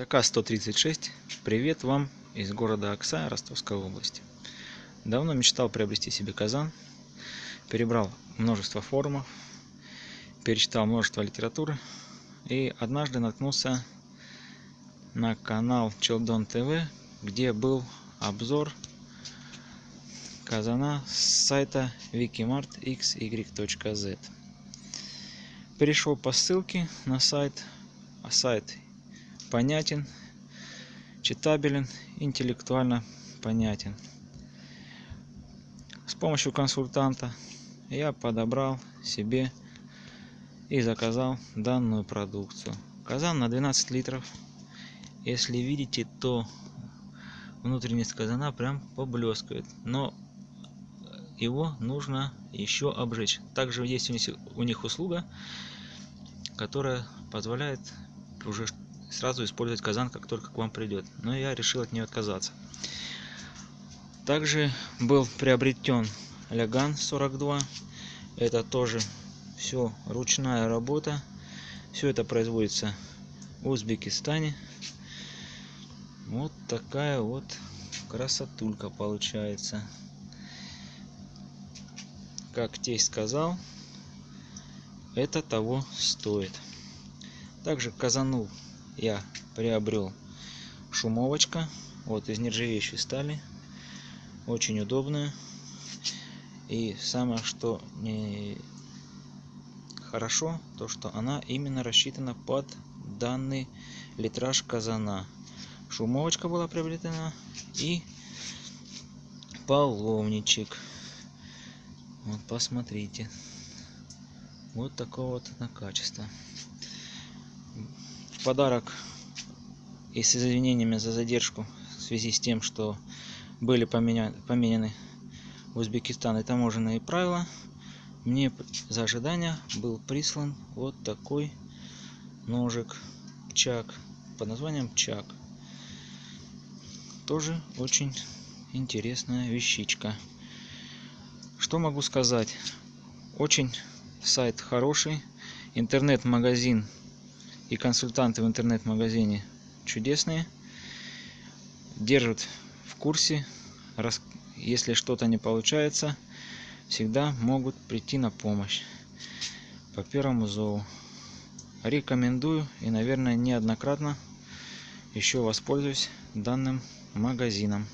Заказ 136. Привет вам из города Окса Ростовской области. Давно мечтал приобрести себе казан. Перебрал множество форумов, перечитал множество литературы. И однажды наткнулся на канал Челдон ТВ, где был обзор казана с сайта wikimartxy.z. Перешел по ссылке на сайт, а сайт понятен, читабелен, интеллектуально понятен. С помощью консультанта я подобрал себе и заказал данную продукцию. Казан на 12 литров. Если видите, то внутренность казана прям поблескивает. Но его нужно еще обжечь. Также есть у них услуга, которая позволяет уже сразу использовать казан, как только к вам придет. Но я решил от нее отказаться. Также был приобретен Ляган 42. Это тоже все ручная работа. Все это производится в Узбекистане. Вот такая вот красотулька получается. Как тесть сказал, это того стоит. Также казанул я приобрел шумовочка. Вот из нержавеющей стали. Очень удобная. И самое что не хорошо то что она именно рассчитана под данный литраж казана. Шумовочка была приобретена и половничек вот посмотрите. Вот такого вот на качество в подарок и с извинениями за задержку в связи с тем, что были поменя... поменены в Узбекистан и таможенные правила, мне за ожидание был прислан вот такой ножик Чак под названием Чак. Тоже очень интересная вещичка. Что могу сказать? Очень сайт хороший. Интернет-магазин и консультанты в интернет-магазине чудесные. Держат в курсе. Если что-то не получается, всегда могут прийти на помощь. По первому зову. Рекомендую и, наверное, неоднократно еще воспользуюсь данным магазином.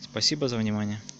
Спасибо за внимание.